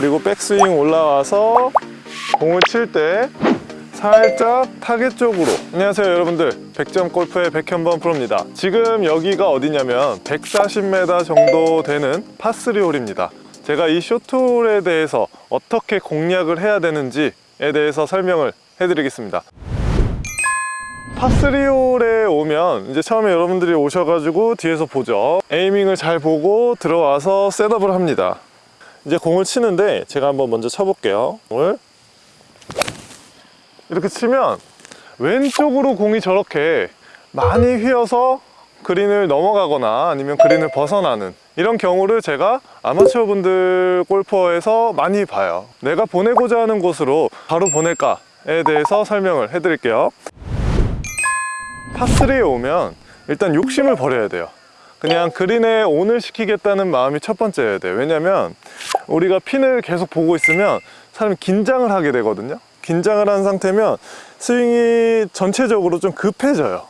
그리고 백스윙 올라와서 공을 칠 때 살짝 타겟 쪽으로. 안녕하세요 여러분들. 100점 골프의 백현범 프로입니다. 지금 여기가 어디냐면 140m 정도 되는 파3 홀입니다. 제가 이 쇼트홀에 대해서 어떻게 공략을 해야 되는지에 대해서 설명을 해드리겠습니다. 파3홀에 오면 이제 처음에 여러분들이 오셔가지고 뒤에서 보죠. aiming을 잘 보고 들어와서 setup을 합니다 이제 공을 치는데 제가 한번 먼저 쳐볼게요. 공을. 이렇게 치면 왼쪽으로 공이 저렇게 많이 휘어서 그린을 넘어가거나 아니면 그린을 벗어나는 이런 경우를 제가 아마추어 분들 골퍼에서 많이 봐요. 내가 보내고자 하는 곳으로 바로 보낼까에 대해서 설명을 해 드릴게요. 파3에 오면 일단 욕심을 버려야 돼요 그냥 그린에 온을 시키겠다는 마음이 첫 번째여야 돼요. 왜냐면 우리가 핀을 계속 보고 있으면 사람이 긴장을 하게 되거든요. 긴장을 한 상태면 스윙이 전체적으로 좀 급해져요.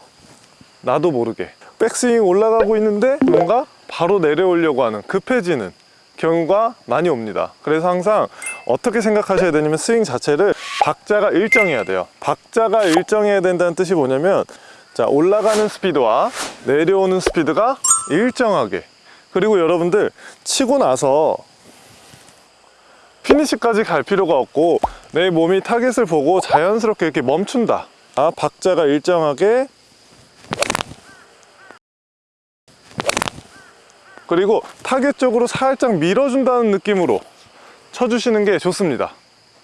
나도 모르게. 백스윙 올라가고 있는데 뭔가 바로 내려오려고 하는 급해지는 경우가 많이 옵니다. 그래서 항상 어떻게 생각하셔야 되냐면 스윙 자체를 박자가 일정해야 돼요. 박자가 일정해야 된다는 뜻이 뭐냐면 자 올라가는 스피드와 내려오는 스피드가 일정하게. 그리고 여러분들 치고 나서 피니시까지 갈 필요가 없고 내 몸이 타겟을 보고 자연스럽게 이렇게 멈춘다. 아, 박자가 일정하게. 그리고 타겟 쪽으로 살짝 밀어준다는 느낌으로 쳐주시는 게 좋습니다.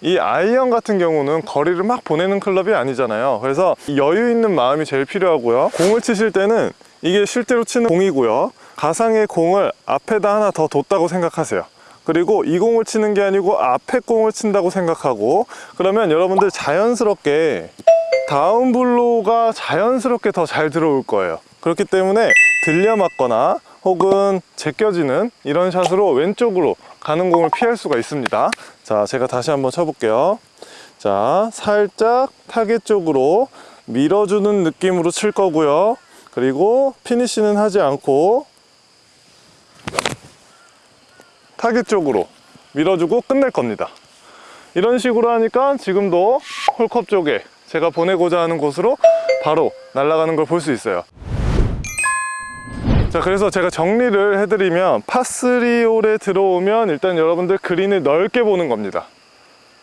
이 아이언 같은 경우는 거리를 막 보내는 클럽이 아니잖아요. 그래서 여유 있는 마음이 제일 필요하고요. 공을 치실 때는 이게 실제로 치는 공이고요. 가상의 공을 앞에다 하나 더 뒀다고 생각하세요. 그리고 이 공을 치는 게 아니고 앞에 공을 친다고 생각하고 그러면 여러분들 자연스럽게 다운 블로가 자연스럽게 더 잘 들어올 거예요. 그렇기 때문에 들려 맞거나 혹은 제껴지는 이런 샷으로 왼쪽으로 가는 공을 피할 수가 있습니다. 자 제가 다시 한번 쳐볼게요. 자 살짝 타겟 쪽으로 밀어주는 느낌으로 칠 거고요 그리고 피니시는 하지 않고 타겟 쪽으로 밀어주고 끝낼 겁니다. 이런 식으로 하니까 지금도 홀컵 쪽에 제가 보내고자 하는 곳으로 바로 날아가는 걸 볼 수 있어요. 자 그래서 제가 정리를 해드리면 파3 홀에 들어오면 일단 여러분들 그린을 넓게 보는 겁니다.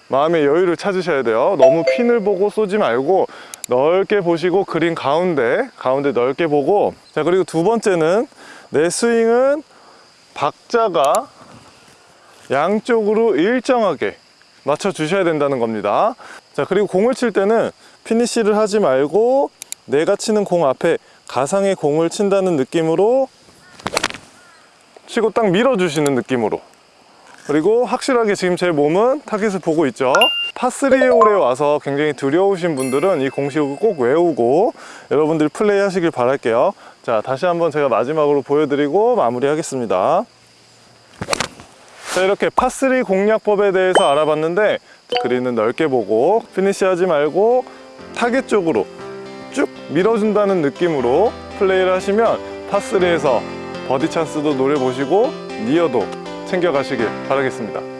마음의 여유를 찾으셔야 돼요. 너무 핀을 보고 쏘지 말고 넓게 보시고 그린 가운데 가운데 넓게 보고. 자 그리고 두 번째는 내 스윙은 박자가 양쪽으로 일정하게 맞춰 주셔야 된다는 겁니다. 자 그리고 공을 칠 때는 피니쉬를 하지 말고 내가 치는 공 앞에 가상의 공을 친다는 느낌으로 치고 딱 밀어 주시는 느낌으로 그리고 확실하게 지금 제 몸은 타겟을 보고 있죠. 파3 홀에 와서 굉장히 두려우신 분들은 이 공식을 꼭 외우고 여러분들이 플레이 하시길 바랄게요. 자 다시 한번 제가 마지막으로 보여드리고 마무리 하겠습니다. 자 이렇게 파3 공략법에 대해서 알아봤는데 그린은 넓게 보고 피니시 하지 말고 타겟 쪽으로 쭉 밀어준다는 느낌으로 플레이를 하시면 파3에서 버디 찬스도 노려보시고 니어도 챙겨가시길 바라겠습니다